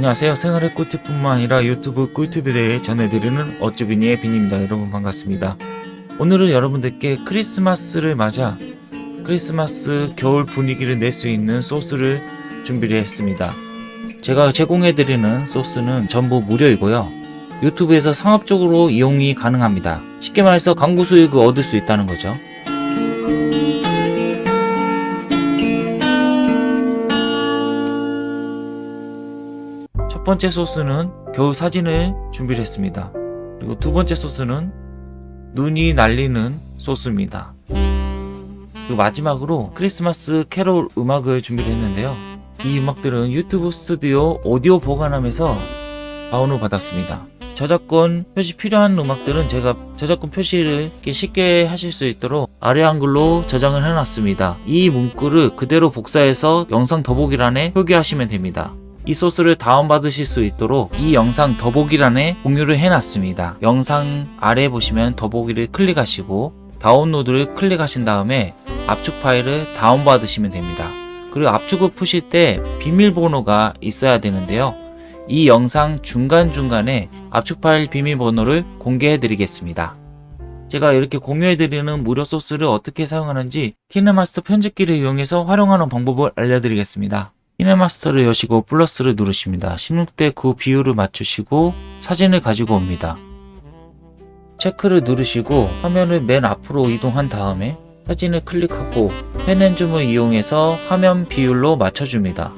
안녕하세요. 생활의 꿀팁뿐만 아니라 유튜브 꿀팁에 대해 전해드리는 어쭈비니의 빈입니다. 여러분 반갑습니다. 오늘은 여러분들께 크리스마스를 맞아 크리스마스 겨울 분위기를 낼 수 있는 소스를 준비를 했습니다. 제가 제공해드리는 소스는 전부 무료이고요. 유튜브에서 상업적으로 이용이 가능합니다. 쉽게 말해서 광고 수익을 얻을 수 있다는 거죠. 첫 번째 소스는 겨울 사진을 준비를 했습니다. 그리고 두 번째 소스는 눈이 날리는 소스입니다. 그리고 마지막으로 크리스마스 캐롤 음악을 준비를 했는데요. 이 음악들은 유튜브 스튜디오 오디오 보관함에서 다운을 받았습니다. 저작권 표시 필요한 음악들은 제가 저작권 표시를 쉽게 하실 수 있도록 아래 한글로 저장을 해놨습니다. 이 문구를 그대로 복사해서 영상 더보기란에 표기하시면 됩니다. 이 소스를 다운받으실 수 있도록 이 영상 더보기란에 공유를 해놨습니다. 영상 아래 보시면 더보기를 클릭하시고 다운로드를 클릭하신 다음에 압축 파일을 다운받으시면 됩니다. 그리고 압축을 푸실 때 비밀번호가 있어야 되는데요. 이 영상 중간중간에 압축 파일 비밀번호를 공개해 드리겠습니다. 제가 이렇게 공유해 드리는 무료 소스를 어떻게 사용하는지 키네마스터 편집기를 이용해서 활용하는 방법을 알려드리겠습니다. 키네마스터를 여시고 플러스를 누르십니다. 16대 9 비율을 맞추시고 사진을 가지고 옵니다. 체크를 누르시고 화면을 맨 앞으로 이동한 다음에 사진을 클릭하고 펜앤줌을 이용해서 화면 비율로 맞춰줍니다.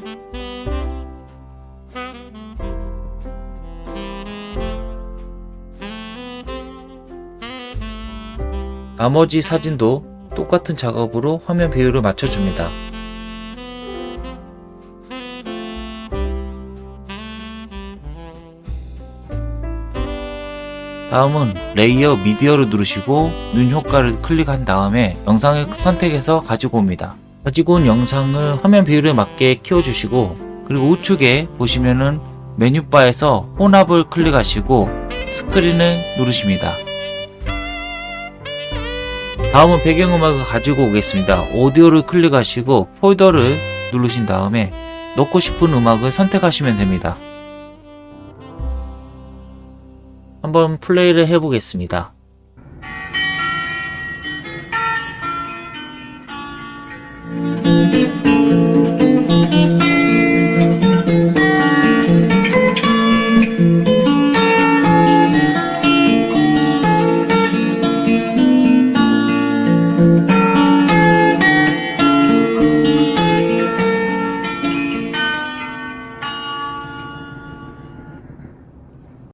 나머지 사진도 똑같은 작업으로 화면 비율을 맞춰줍니다. 다음은 레이어 미디어를 누르시고 눈 효과를 클릭한 다음에 영상을 선택해서 가지고 옵니다. 가지고 온 영상을 화면 비율에 맞게 키워주시고 그리고 우측에 보시면은 메뉴바에서 혼합을 클릭하시고 스크린을 누르십니다. 다음은 배경음악을 가지고 오겠습니다. 오디오를 클릭하시고 폴더를 누르신 다음에 넣고 싶은 음악을 선택하시면 됩니다. 한번 플레이를 해보겠습니다.